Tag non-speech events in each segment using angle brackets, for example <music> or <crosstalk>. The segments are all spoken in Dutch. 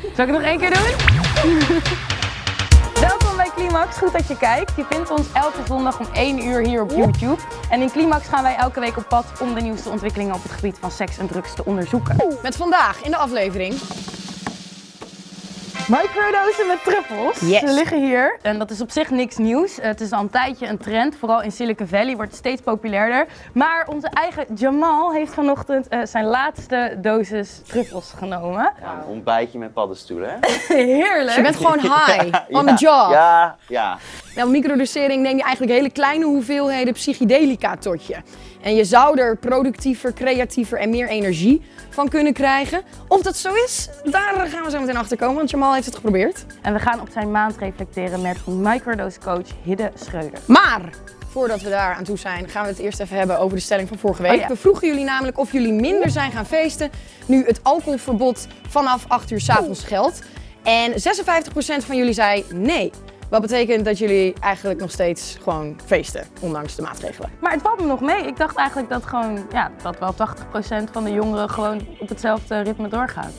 Zal ik het nog één keer doen? <laughs> Welkom bij Climax, goed dat je kijkt. Je vindt ons elke zondag om 1 uur hier op YouTube. En in Climax gaan wij elke week op pad om de nieuwste ontwikkelingen op het gebied van seks en drugs te onderzoeken. Met vandaag in de aflevering Microdosen met truffels. Yes. Ze liggen hier. En dat is op zich niks nieuws. Het is al een tijdje een trend. Vooral in Silicon Valley wordt het steeds populairder. Maar onze eigen Jamal heeft vanochtend eh, zijn laatste dosis truffels genomen. Ja, een ontbijtje met paddenstoelen? <laughs> Heerlijk. Je bent <laughs> gewoon high, <laughs> on the job. Ja, ja. Nou, microdosering neem je eigenlijk hele kleine hoeveelheden psychedelica tot je. En je zou er productiever, creatiever en meer energie van kunnen krijgen. Of dat zo is, daar gaan we zo meteen achter komen, want Jamal heeft het geprobeerd. En we gaan op zijn maand reflecteren met microdose coach Hidde Schreuder. Maar voordat we daar aan toe zijn, gaan we het eerst even hebben over de stelling van vorige week. Oh ja. We vroegen jullie namelijk of jullie minder zijn gaan feesten nu het alcoholverbod vanaf 8 uur 's avonds geldt. En 56% van jullie zei nee. Wat betekent dat jullie eigenlijk nog steeds gewoon feesten, ondanks de maatregelen. Maar het valt me nog mee. Ik dacht eigenlijk dat, gewoon, ja, dat wel 80% van de jongeren gewoon op hetzelfde ritme doorgaat.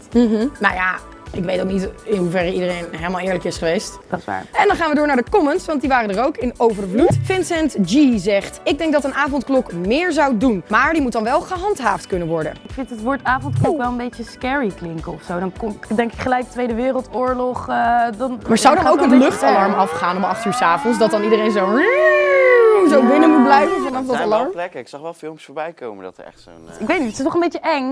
Nou ja, ik weet ook niet in hoeverre iedereen helemaal eerlijk is geweest. Dat is waar. En dan gaan we door naar de comments, want die waren er ook in overvloed. Vincent G zegt, ik denk dat een avondklok meer zou doen, maar die moet dan wel gehandhaafd kunnen worden. Ik vind het woord avondklok wel een beetje scary klinken of zo. Dan kom, denk ik gelijk Tweede Wereldoorlog. eh, dan, Maar zou dan gaat ook een luchtalarm afgaan om 8 uur 's avonds, dat dan iedereen zo, zo binnen moet blijven vanaf Er dat zijn wel alarm? plekken. Ik zag wel filmpjes voorbij komen dat er echt zo'n... eh, Ik weet niet, het is toch een beetje eng?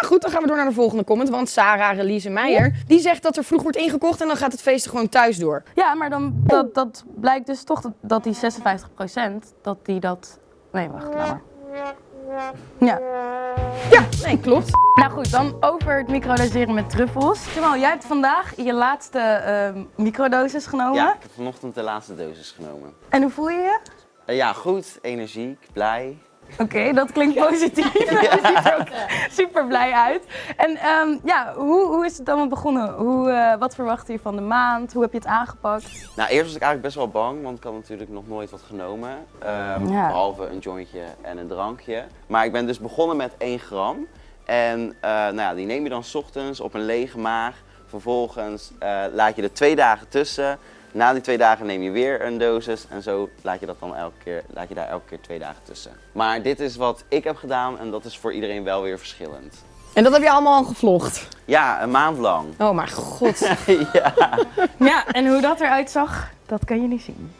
Maar goed, dan gaan we door naar de volgende comment, want Sarah Relise Meijer, die zegt dat er vroeg wordt ingekocht en dan gaat het feesten gewoon thuis door. Ja, maar dan, dat, dat blijkt dus toch dat, dat die 56% dat die dat... Nee, wacht, laat maar. Ja. Ja, nee, klopt. Nou goed, dan over het microdoseren met truffels. Jamal, jij hebt vandaag je laatste ehm, microdosis genomen. Ja, ik heb vanochtend de laatste dosis genomen. En hoe voel je je? Eh, ja, goed. Energiek, blij. Oké, dat klinkt positief. <laughs> Je ziet er ook super blij uit. En ehm, ja, hoe, hoe is het allemaal begonnen? Hoe, eh, wat verwachtte je van de maand? Hoe heb je het aangepakt? Nou, eerst was ik eigenlijk best wel bang, want ik had natuurlijk nog nooit wat genomen. Ehm, Ja. Behalve een jointje en een drankje. Maar ik ben dus begonnen met 1 gram. En eh, nou ja, die neem je dan 's ochtends op een lege maag. Vervolgens eh, laat je er twee dagen tussen. Na die twee dagen neem je weer een dosis. En zo laat je, dat dan elke keer, laat je daar elke keer twee dagen tussen. Maar dit is wat ik heb gedaan en dat is voor iedereen wel weer verschillend. En dat heb je allemaal al gevlogd. Ja, een maand lang. Oh mijn god. <laughs> ja. Ja, en hoe dat eruit zag, dat kan je niet zien.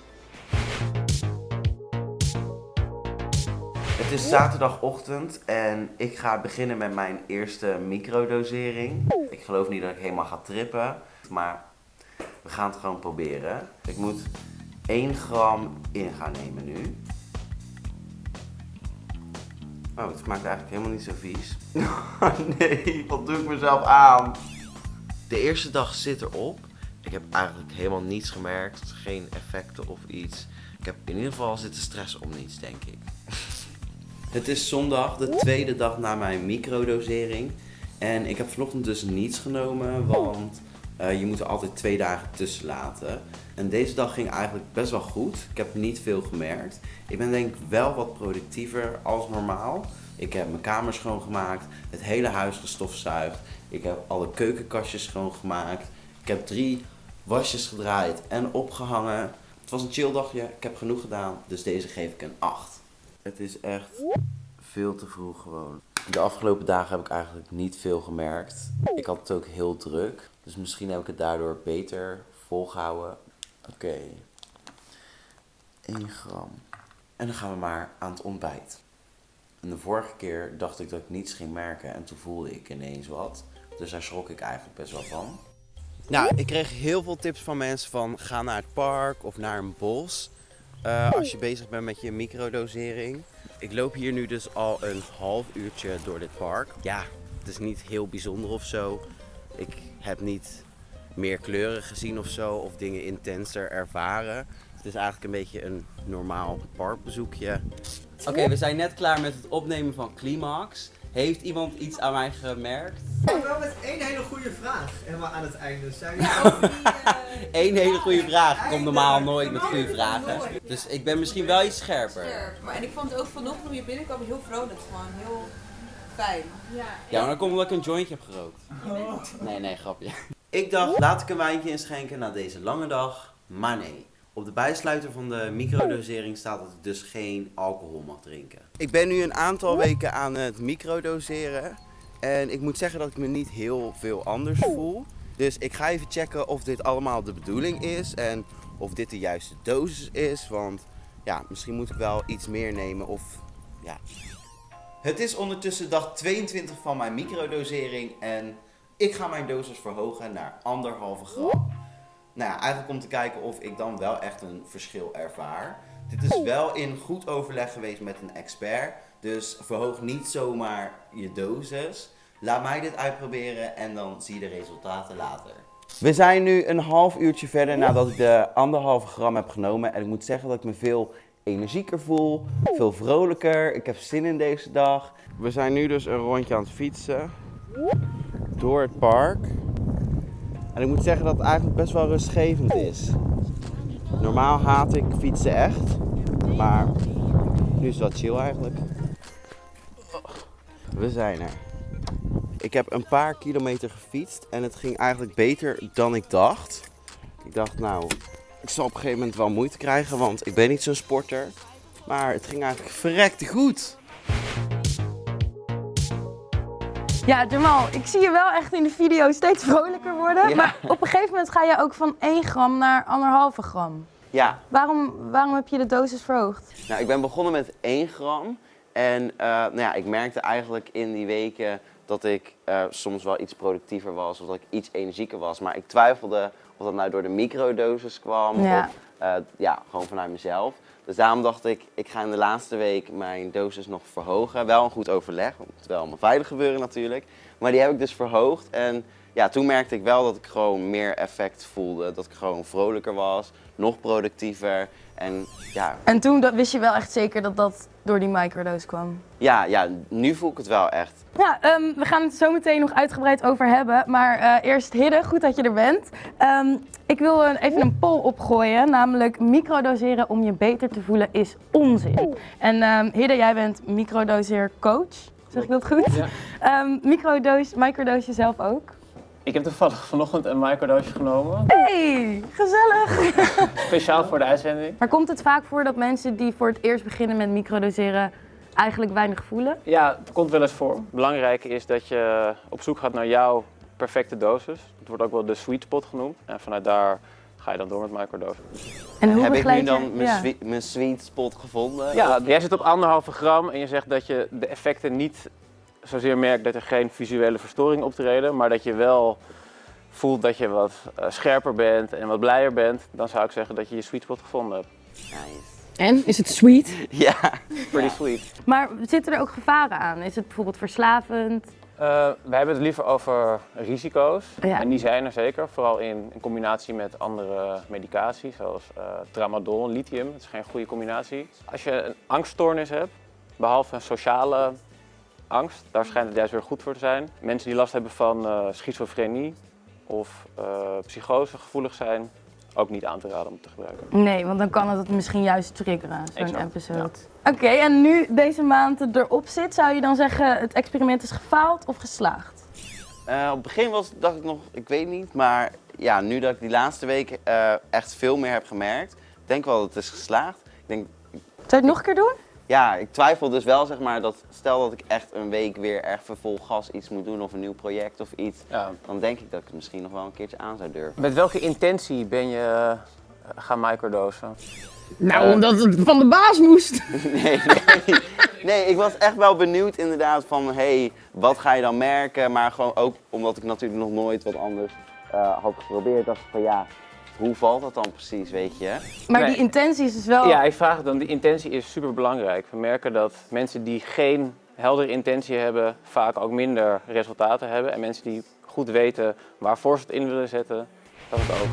Het is zaterdagochtend en ik ga beginnen met mijn eerste microdosering. Ik geloof niet dat ik helemaal ga trippen, maar we gaan het gewoon proberen. Ik moet 1 gram in gaan nemen nu. Oh, het smaakt eigenlijk helemaal niet zo vies. <laughs> nee, wat doe ik mezelf aan? De eerste dag zit erop. Ik heb eigenlijk helemaal niets gemerkt, geen effecten of iets. Ik heb in ieder geval zitten stressen om niets, denk ik. <laughs> Het is zondag, de tweede dag na mijn microdosering. En ik heb vanochtend dus niets genomen, want eh, je moet er altijd twee dagen tussen laten. En deze dag ging eigenlijk best wel goed. Ik heb niet veel gemerkt. Ik ben denk ik wel wat productiever als normaal. Ik heb mijn kamer schoongemaakt, het hele huis gestofzuigd. Ik heb alle keukenkastjes schoongemaakt. Ik heb drie wasjes gedraaid en opgehangen. Het was een chill dagje, ik heb genoeg gedaan, dus deze geef ik een 8. Het is echt veel te vroeg gewoon. De afgelopen dagen heb ik eigenlijk niet veel gemerkt. Ik had het ook heel druk. Dus misschien heb ik het daardoor beter volgehouden. Oké. 1 gram. En dan gaan we maar aan het ontbijt. En de vorige keer dacht ik dat ik niets ging merken en toen voelde ik ineens wat. Dus daar schrok ik eigenlijk best wel van. Nou, ik kreeg heel veel tips van mensen van ga naar het park of naar een bos. eh, als je bezig bent met je microdosering. Ik loop hier nu dus al een half uurtje door dit park. Ja, het is niet heel bijzonder of zo. Ik heb niet meer kleuren gezien of zo of dingen intenser ervaren. Het is eigenlijk een beetje een normaal parkbezoekje. Oké, we zijn net klaar met het opnemen van Climax. Heeft iemand iets aan mij gemerkt? Wel met één hele goede vraag. Helemaal aan het einde. Zijn jullie <laughs> Eén hele goede vraag. Ik kom normaal nooit met goede vragen. Dus ik ben misschien wel iets scherper. Scherp. Maar en ik vond het ook vanochtend toen je binnenkwam heel vrolijk. Gewoon heel fijn. Ja, maar dan komt omdat ik een jointje heb gerookt. Nee, nee, grapje. Ik dacht, laat ik een wijntje inschenken na deze lange dag. Maar nee, op de bijsluiter van de microdosering staat dat ik dus geen alcohol mag drinken. Ik ben nu een aantal weken aan het microdoseren. En ik moet zeggen dat ik me niet heel veel anders voel. Dus ik ga even checken of dit allemaal de bedoeling is en of dit de juiste dosis is. Want ja, misschien moet ik wel iets meer nemen of ja. Het is ondertussen dag 22 van mijn microdosering en ik ga mijn dosis verhogen naar anderhalve gram. Nou ja, eigenlijk om te kijken of ik dan wel echt een verschil ervaar. Dit is wel in goed overleg geweest met een expert. Dus verhoog niet zomaar je dosis. Laat mij dit uitproberen en dan zie je de resultaten later. We zijn nu een half uurtje verder nadat ik de anderhalve gram heb genomen. En ik moet zeggen dat ik me veel energieker voel, veel vrolijker. Ik heb zin in deze dag. We zijn nu dus een rondje aan het fietsen door het park. En ik moet zeggen dat het eigenlijk best wel rustgevend is. Normaal haat ik fietsen echt, maar nu is het wel chill eigenlijk. We zijn er. Ik heb een paar kilometer gefietst en het ging eigenlijk beter dan ik dacht. Ik dacht nou, ik zal op een gegeven moment wel moeite krijgen, want ik ben niet zo'n sporter. Maar het ging eigenlijk verrekte goed. Ja, Jamal, ik zie je wel echt in de video steeds vrolijker worden. Ja. Maar op een gegeven moment ga je ook van 1 gram naar 1,5 gram. Ja, Waarom, waarom heb je de dosis verhoogd? Nou, ik ben begonnen met 1 gram. En eh, nou ja, ik merkte eigenlijk in die weken dat ik eh, soms wel iets productiever was of dat ik iets energieker was. Maar ik twijfelde of dat nou door de microdosis kwam Ja. of eh, ja, gewoon vanuit mezelf. Dus daarom dacht ik, ik ga in de laatste week mijn dosis nog verhogen. Wel een goed overleg, want het moet wel allemaal veilig gebeuren natuurlijk. Maar die heb ik dus verhoogd en ja, toen merkte ik wel dat ik gewoon meer effect voelde. Dat ik gewoon vrolijker was, nog productiever. En ja, En toen dat, wist je wel echt zeker dat dat door die microdose kwam. Ja, ja, nu voel ik het wel echt. Ja, ehm, we gaan het zo meteen nog uitgebreid over hebben. Maar eh, eerst Hidde, goed dat je er bent. Ehm, ik wil een- even een poll opgooien, namelijk microdoseren om je beter te voelen is onzin. En ehm Hidde, jij bent microdoseercoach, zeg ik dat goed? Ja. Ehm microdose, microdose je zelf ook? Ik heb toevallig vanochtend een microdose genomen, Hey, gezellig! <laughs> speciaal voor de uitzending. Maar komt het vaak voor dat mensen die voor het eerst beginnen met microdoseren eigenlijk weinig voelen? Ja, het komt wel eens voor. Belangrijk is dat je op zoek gaat naar jouw perfecte dosis. Het wordt ook wel de sweet spot genoemd. En vanuit daar ga je dan door met microdose. En hoe Heb ik nu dan mijn, ja. sweet, mijn sweet spot gevonden? Ja, jij zit op anderhalve gram en je zegt dat je de effecten niet zozeer merkt dat er geen visuele verstoring optreden, maar dat je wel voelt dat je wat eh, scherper bent en wat blijer bent, dan zou ik zeggen dat je je sweet spot gevonden hebt. Nice. En, is het sweet? <laughs> Ja. Pretty sweet. Maar zitten er ook gevaren aan? Is het bijvoorbeeld verslavend? Eh, we hebben het liever over risico's. Ja. En die zijn er zeker, vooral in, in combinatie met andere medicatie, zoals eh, tramadol en lithium. Dat is geen goede combinatie. Als je een angststoornis hebt, behalve een sociale angst, daar schijnt het juist weer goed voor te zijn. Mensen die last hebben van eh, schizofrenie of eh, psychose gevoelig zijn, ook niet aan te raden om te gebruiken. Nee, want dan kan het het misschien juist triggeren, zo'n episode. Oké, en nu deze maand erop zit, zou je dan zeggen het experiment is gefaald of geslaagd? Eh, op het begin was, dacht ik nog, ik weet niet, maar ja, nu dat ik die laatste week eh, echt veel meer heb gemerkt, ik denk wel dat het is geslaagd. Ik denk, Zou je het nog een keer doen? Ja, ik twijfel dus wel, zeg maar, dat stel dat ik echt een week weer echt vol gas iets moet doen of een nieuw project of iets, Ja. dan denk ik dat ik het misschien nog wel een keertje aan zou durven. Met welke intentie ben je eh, gaan microdosen? Nou, Eh. omdat het van de baas moest. <laughs> Nee, nee. nee, ik was echt wel benieuwd inderdaad van, hey, wat ga je dan merken? Maar gewoon ook omdat ik natuurlijk nog nooit wat anders eh, had geprobeerd, dacht ik van ja, hoe valt dat dan precies, weet je? Maar Nee. die intentie is dus wel... Ja, ik vraag het dan. Die intentie is super belangrijk. We merken dat mensen die geen heldere intentie hebben, vaak ook minder resultaten hebben. En mensen die goed weten waarvoor ze het in willen zetten, dat het ook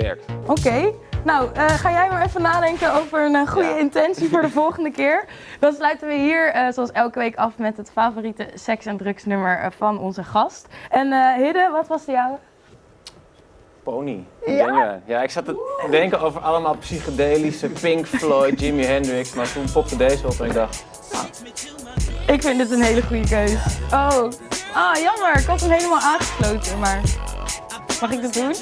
werkt. Oké, nou eh, ga jij maar even nadenken over een eh, goede Ja. intentie voor de <laughs> volgende keer. Dan sluiten we hier eh, zoals elke week af met het favoriete seks- en drugsnummer van onze gast. En eh Hidde, wat was de jouwe? Pony. Ja? ja, ik zat te denken over allemaal psychedelische Pink Floyd, Jimi Hendrix, maar toen popte deze op en ik dacht, Ik vind dit een hele goede keus. Oh, ah jammer, ik had hem helemaal aangesloten, maar Mag ik dat doen?